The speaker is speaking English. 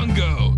Congo.